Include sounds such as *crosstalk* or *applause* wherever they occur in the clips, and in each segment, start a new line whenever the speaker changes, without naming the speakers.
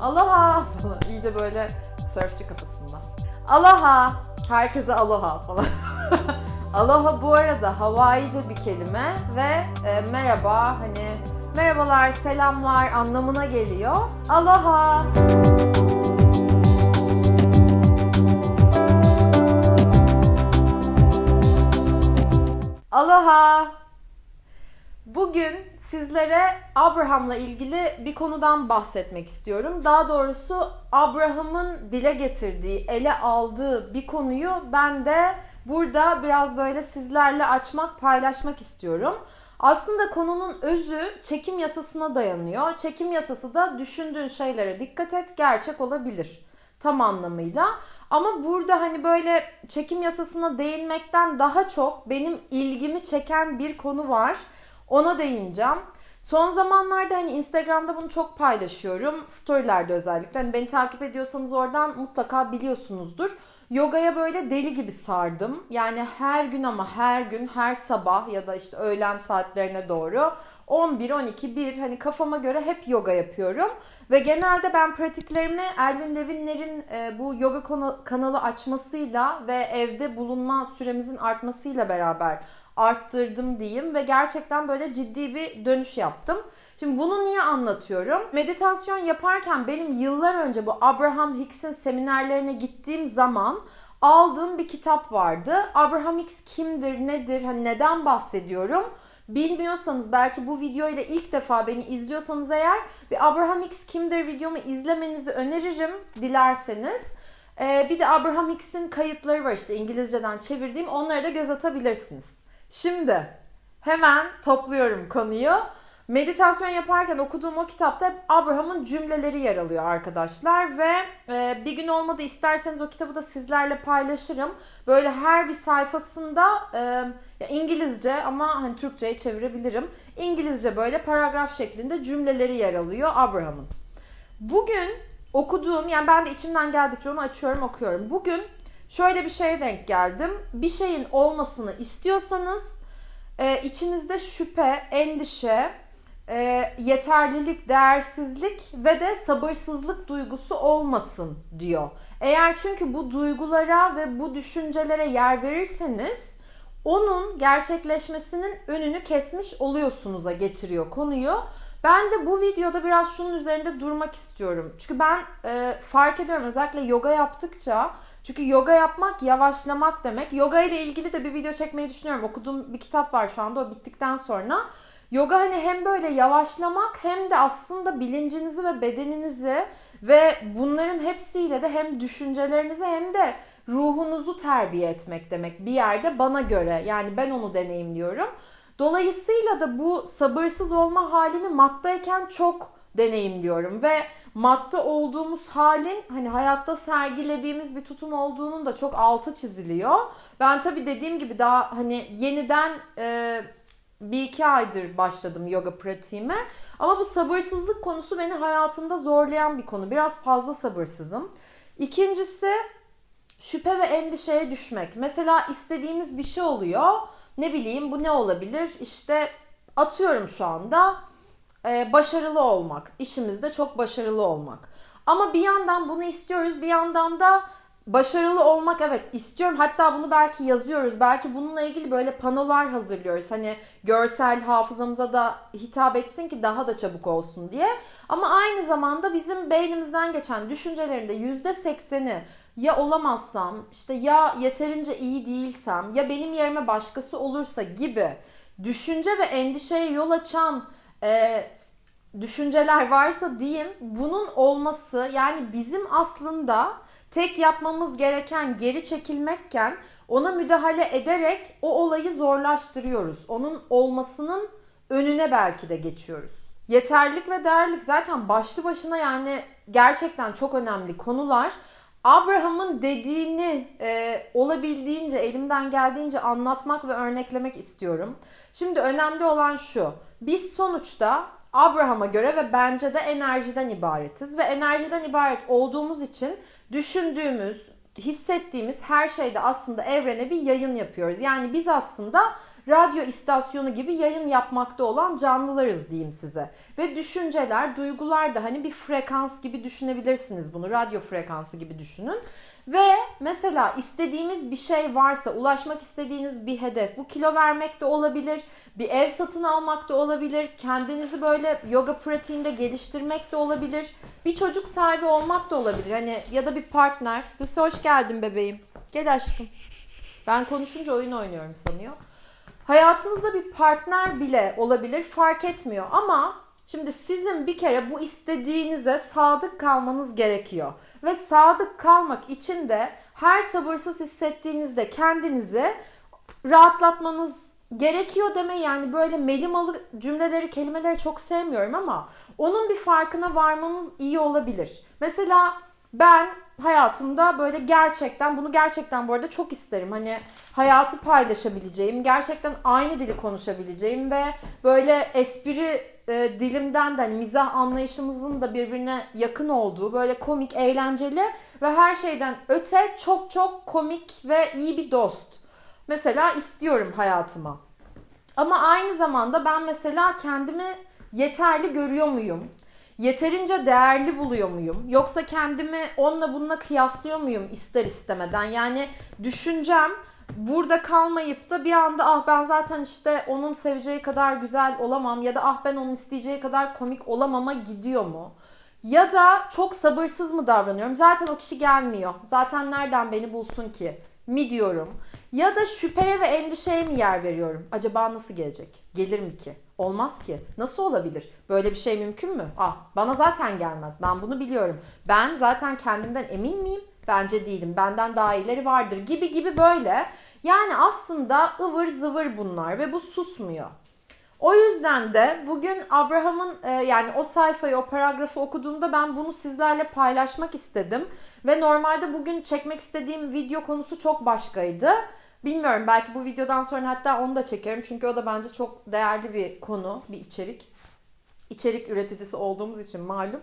Aloha falan. *laughs* İyice böyle surfçı kafasında. Aloha. Herkese aloha falan. *laughs* aloha bu arada Hawaiice bir kelime ve e, merhaba hani merhabalar, selamlar anlamına geliyor. Aloha. Aloha. Bugün sizlere Abraham'la ilgili bir konudan bahsetmek istiyorum. Daha doğrusu Abraham'ın dile getirdiği, ele aldığı bir konuyu ben de burada biraz böyle sizlerle açmak, paylaşmak istiyorum. Aslında konunun özü çekim yasasına dayanıyor. Çekim yasası da düşündüğün şeylere dikkat et, gerçek olabilir tam anlamıyla. Ama burada hani böyle çekim yasasına değinmekten daha çok benim ilgimi çeken bir konu var. Ona değineceğim. Son zamanlarda hani Instagram'da bunu çok paylaşıyorum. Storylerde özellikle. Hani beni takip ediyorsanız oradan mutlaka biliyorsunuzdur. Yogaya böyle deli gibi sardım. Yani her gün ama her gün, her sabah ya da işte öğlen saatlerine doğru 11, 12, 1 hani kafama göre hep yoga yapıyorum. Ve genelde ben pratiklerimi Elvin Levinler'in e, bu yoga kanalı açmasıyla ve evde bulunma süremizin artmasıyla beraber arttırdım diyeyim ve gerçekten böyle ciddi bir dönüş yaptım. Şimdi bunu niye anlatıyorum? Meditasyon yaparken benim yıllar önce bu Abraham Hicks'in seminerlerine gittiğim zaman aldığım bir kitap vardı. Abraham Hicks kimdir, nedir, hani neden bahsediyorum? Bilmiyorsanız belki bu video ile ilk defa beni izliyorsanız eğer bir Abraham Hicks kimdir videomu izlemenizi öneririm dilerseniz. Ee, bir de Abraham Hicks'in kayıtları var işte İngilizceden çevirdiğim onlara da göz atabilirsiniz. Şimdi hemen topluyorum konuyu. Meditasyon yaparken okuduğum o kitapta Abraham'ın cümleleri yer alıyor arkadaşlar ve e, bir gün olmadı isterseniz o kitabı da sizlerle paylaşırım. Böyle her bir sayfasında e, İngilizce ama hani Türkçe'ye çevirebilirim. İngilizce böyle paragraf şeklinde cümleleri yer alıyor Abraham'ın. Bugün okuduğum yani ben de içimden geldikçe onu açıyorum okuyorum. Bugün şöyle bir şeye denk geldim. Bir şeyin olmasını istiyorsanız e, içinizde şüphe, endişe, e, yeterlilik, değersizlik ve de sabırsızlık duygusu olmasın diyor. Eğer çünkü bu duygulara ve bu düşüncelere yer verirseniz onun gerçekleşmesinin önünü kesmiş oluyorsunuz'a getiriyor konuyu. Ben de bu videoda biraz şunun üzerinde durmak istiyorum. Çünkü ben e, fark ediyorum özellikle yoga yaptıkça çünkü yoga yapmak yavaşlamak demek. Yoga ile ilgili de bir video çekmeyi düşünüyorum. Okuduğum bir kitap var şu anda o bittikten sonra. Yoga hani hem böyle yavaşlamak hem de aslında bilincinizi ve bedeninizi ve bunların hepsiyle de hem düşüncelerinizi hem de ruhunuzu terbiye etmek demek bir yerde bana göre. Yani ben onu deneyimliyorum. Dolayısıyla da bu sabırsız olma halini maddayken çok deneyimliyorum ve madde olduğumuz halin hani hayatta sergilediğimiz bir tutum olduğunun da çok altı çiziliyor. Ben tabii dediğim gibi daha hani yeniden e, bir iki aydır başladım yoga pratiğime. Ama bu sabırsızlık konusu beni hayatımda zorlayan bir konu. Biraz fazla sabırsızım. İkincisi şüphe ve endişeye düşmek. Mesela istediğimiz bir şey oluyor. Ne bileyim bu ne olabilir? İşte atıyorum şu anda e, başarılı olmak. İşimizde çok başarılı olmak. Ama bir yandan bunu istiyoruz. Bir yandan da başarılı olmak evet istiyorum. Hatta bunu belki yazıyoruz. Belki bununla ilgili böyle panolar hazırlıyoruz. Hani görsel hafızamıza da hitap etsin ki daha da çabuk olsun diye. Ama aynı zamanda bizim beynimizden geçen düşüncelerinde %80'i ya olamazsam, işte ya yeterince iyi değilsem, ya benim yerime başkası olursa gibi düşünce ve endişeye yol açan e, düşünceler varsa diyeyim bunun olması yani bizim aslında tek yapmamız gereken geri çekilmekken ona müdahale ederek o olayı zorlaştırıyoruz. Onun olmasının önüne belki de geçiyoruz. Yeterlik ve değerlik zaten başlı başına yani gerçekten çok önemli konular. Abraham'ın dediğini e, olabildiğince elimden geldiğince anlatmak ve örneklemek istiyorum. Şimdi önemli olan şu. Biz sonuçta Abraham'a göre ve bence de enerjiden ibaretiz ve enerjiden ibaret olduğumuz için düşündüğümüz, hissettiğimiz her şeyde aslında evrene bir yayın yapıyoruz. Yani biz aslında radyo istasyonu gibi yayın yapmakta olan canlılarız diyeyim size. Ve düşünceler, duygular da hani bir frekans gibi düşünebilirsiniz bunu. Radyo frekansı gibi düşünün. Ve mesela istediğimiz bir şey varsa, ulaşmak istediğiniz bir hedef, bu kilo vermek de olabilir, bir ev satın almak da olabilir, kendinizi böyle yoga pratiğinde geliştirmek de olabilir, bir çocuk sahibi olmak da olabilir. Hani ya da bir partner. Lucy hoş geldin bebeğim. Gel aşkım. Ben konuşunca oyun oynuyorum sanıyor. Hayatınızda bir partner bile olabilir fark etmiyor ama şimdi sizin bir kere bu istediğinize sadık kalmanız gerekiyor. Ve sadık kalmak için de her sabırsız hissettiğinizde kendinizi rahatlatmanız gerekiyor deme yani böyle melimalı cümleleri, kelimeleri çok sevmiyorum ama onun bir farkına varmanız iyi olabilir. Mesela ben hayatımda böyle gerçekten bunu gerçekten bu arada çok isterim. Hani hayatı paylaşabileceğim, gerçekten aynı dili konuşabileceğim ve böyle espri e, dilimden de hani mizah anlayışımızın da birbirine yakın olduğu böyle komik, eğlenceli ve her şeyden öte çok çok komik ve iyi bir dost. Mesela istiyorum hayatıma. Ama aynı zamanda ben mesela kendimi yeterli görüyor muyum? Yeterince değerli buluyor muyum? Yoksa kendimi onunla bununla kıyaslıyor muyum ister istemeden? Yani düşüncem burada kalmayıp da bir anda ah ben zaten işte onun seveceği kadar güzel olamam ya da ah ben onun isteyeceği kadar komik olamama gidiyor mu? Ya da çok sabırsız mı davranıyorum? Zaten o kişi gelmiyor. Zaten nereden beni bulsun ki? Mi diyorum. Ya da şüpheye ve endişeye mi yer veriyorum? Acaba nasıl gelecek? Gelir mi ki? Olmaz ki. Nasıl olabilir? Böyle bir şey mümkün mü? Ah bana zaten gelmez. Ben bunu biliyorum. Ben zaten kendimden emin miyim? Bence değilim. Benden daha iyileri vardır gibi gibi böyle. Yani aslında ıvır zıvır bunlar ve bu susmuyor. O yüzden de bugün Abraham'ın e, yani o sayfayı, o paragrafı okuduğumda ben bunu sizlerle paylaşmak istedim. Ve normalde bugün çekmek istediğim video konusu çok başkaydı. Bilmiyorum belki bu videodan sonra hatta onu da çekerim. Çünkü o da bence çok değerli bir konu, bir içerik. İçerik üreticisi olduğumuz için malum.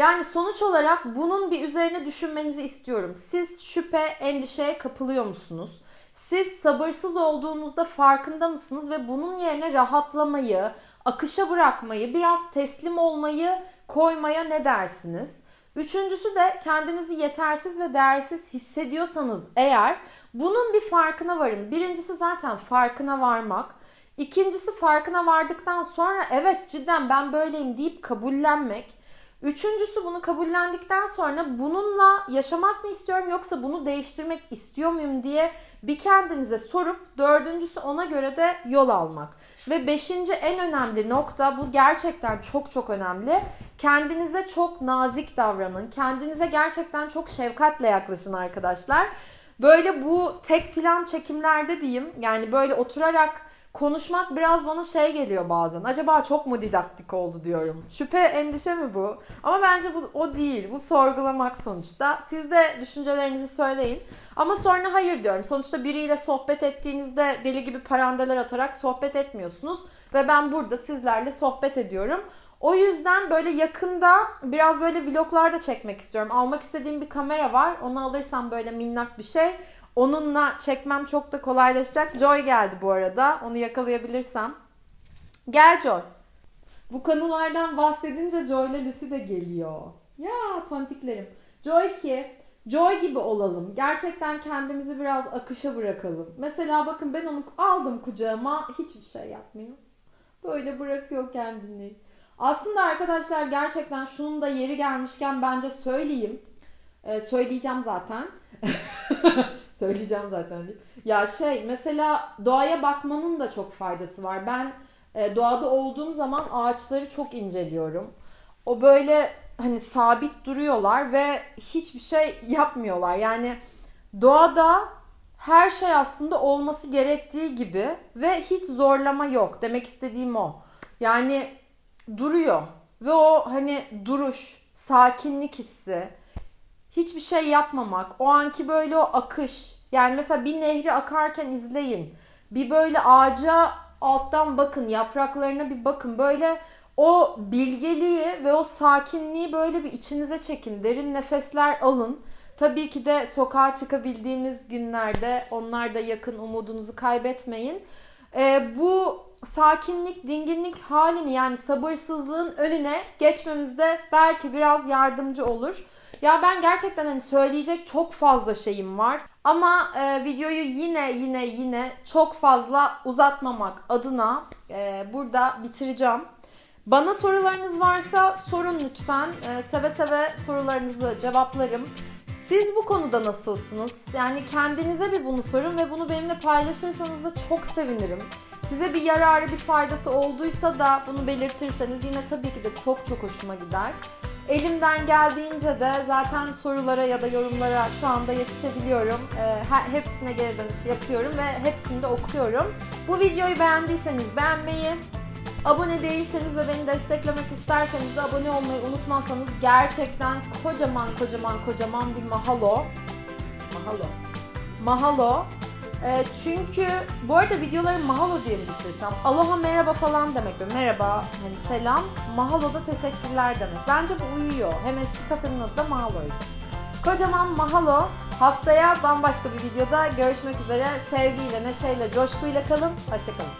Yani sonuç olarak bunun bir üzerine düşünmenizi istiyorum. Siz şüphe, endişeye kapılıyor musunuz? Siz sabırsız olduğunuzda farkında mısınız ve bunun yerine rahatlamayı, akışa bırakmayı, biraz teslim olmayı koymaya ne dersiniz? Üçüncüsü de kendinizi yetersiz ve değersiz hissediyorsanız eğer bunun bir farkına varın. Birincisi zaten farkına varmak. İkincisi farkına vardıktan sonra evet cidden ben böyleyim deyip kabullenmek. Üçüncüsü bunu kabullendikten sonra bununla yaşamak mı istiyorum yoksa bunu değiştirmek istiyor muyum diye bir kendinize sorup dördüncüsü ona göre de yol almak. Ve beşinci en önemli nokta bu gerçekten çok çok önemli. Kendinize çok nazik davranın. Kendinize gerçekten çok şefkatle yaklaşın arkadaşlar. Böyle bu tek plan çekimlerde diyeyim yani böyle oturarak konuşmak biraz bana şey geliyor bazen. Acaba çok mu didaktik oldu diyorum. Şüphe, endişe mi bu? Ama bence bu o değil. Bu sorgulamak sonuçta. Siz de düşüncelerinizi söyleyin. Ama sonra hayır diyorum. Sonuçta biriyle sohbet ettiğinizde deli gibi parandeler atarak sohbet etmiyorsunuz. Ve ben burada sizlerle sohbet ediyorum. O yüzden böyle yakında biraz böyle vloglar da çekmek istiyorum. Almak istediğim bir kamera var. Onu alırsam böyle minnak bir şey. Onunla çekmem çok da kolaylaşacak. Joy geldi bu arada. Onu yakalayabilirsem. Gel Joy. Bu konulardan bahsedince Joy ile Lucy de geliyor. Ya tontiklerim. Joy ki Joy gibi olalım. Gerçekten kendimizi biraz akışa bırakalım. Mesela bakın ben onu aldım kucağıma. Hiçbir şey yapmıyor. Böyle bırakıyor kendini. Aslında arkadaşlar gerçekten şunun da yeri gelmişken bence söyleyeyim. Ee, söyleyeceğim zaten. *laughs* söyleyeceğim zaten değil. Ya şey mesela doğaya bakmanın da çok faydası var. Ben e, doğada olduğum zaman ağaçları çok inceliyorum. O böyle hani sabit duruyorlar ve hiçbir şey yapmıyorlar. Yani doğada her şey aslında olması gerektiği gibi ve hiç zorlama yok. Demek istediğim o. Yani duruyor ve o hani duruş, sakinlik hissi, hiçbir şey yapmamak, o anki böyle o akış. Yani mesela bir nehri akarken izleyin. Bir böyle ağaca alttan bakın, yapraklarına bir bakın. Böyle o bilgeliği ve o sakinliği böyle bir içinize çekin. Derin nefesler alın. Tabii ki de sokağa çıkabildiğimiz günlerde onlar da yakın umudunuzu kaybetmeyin. e, bu sakinlik, dinginlik halini yani sabırsızlığın önüne geçmemizde belki biraz yardımcı olur. Ya ben gerçekten hani söyleyecek çok fazla şeyim var. Ama e, videoyu yine yine yine çok fazla uzatmamak adına e, burada bitireceğim. Bana sorularınız varsa sorun lütfen. E, seve seve sorularınızı cevaplarım. Siz bu konuda nasılsınız? Yani kendinize bir bunu sorun ve bunu benimle paylaşırsanız da çok sevinirim. Size bir yararı, bir faydası olduysa da bunu belirtirseniz yine tabii ki de çok çok hoşuma gider. Elimden geldiğince de zaten sorulara ya da yorumlara şu anda yetişebiliyorum. He- hepsine geri dönüş yapıyorum ve hepsini de okuyorum. Bu videoyu beğendiyseniz beğenmeyi, abone değilseniz ve beni desteklemek isterseniz de abone olmayı unutmazsanız gerçekten kocaman kocaman kocaman bir mahalo. Mahalo. Mahalo. Ee, çünkü bu arada videoları mahalo diye mi bitirsem? Aloha merhaba falan demek. Böyle Merhaba, hani selam. Mahalo da teşekkürler demek. Bence bu uyuyor. Hem eski kafenin adı da mahaloydu. Kocaman mahalo. Haftaya bambaşka bir videoda görüşmek üzere. Sevgiyle, neşeyle, coşkuyla kalın. Hoşçakalın.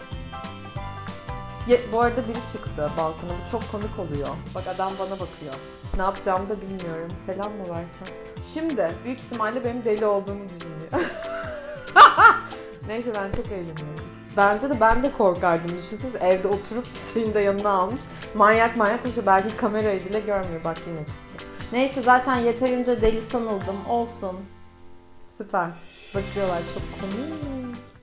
Ye- bu arada biri çıktı balkona. Bu çok komik oluyor. Bak adam bana bakıyor. Ne yapacağımı da bilmiyorum. Selam mı versen? Şimdi büyük ihtimalle benim deli olduğumu düşünüyor. *laughs* Neyse ben çok eğleniyorum. Bence de ben de korkardım. Düşünsenize evde oturup çiçeğini de yanına almış. Manyak manyak koşuyor. Belki kamerayı bile görmüyor. Bak yine çıktı. Neyse zaten yeterince deli sanıldım. Olsun. Süper. Bakıyorlar çok komik.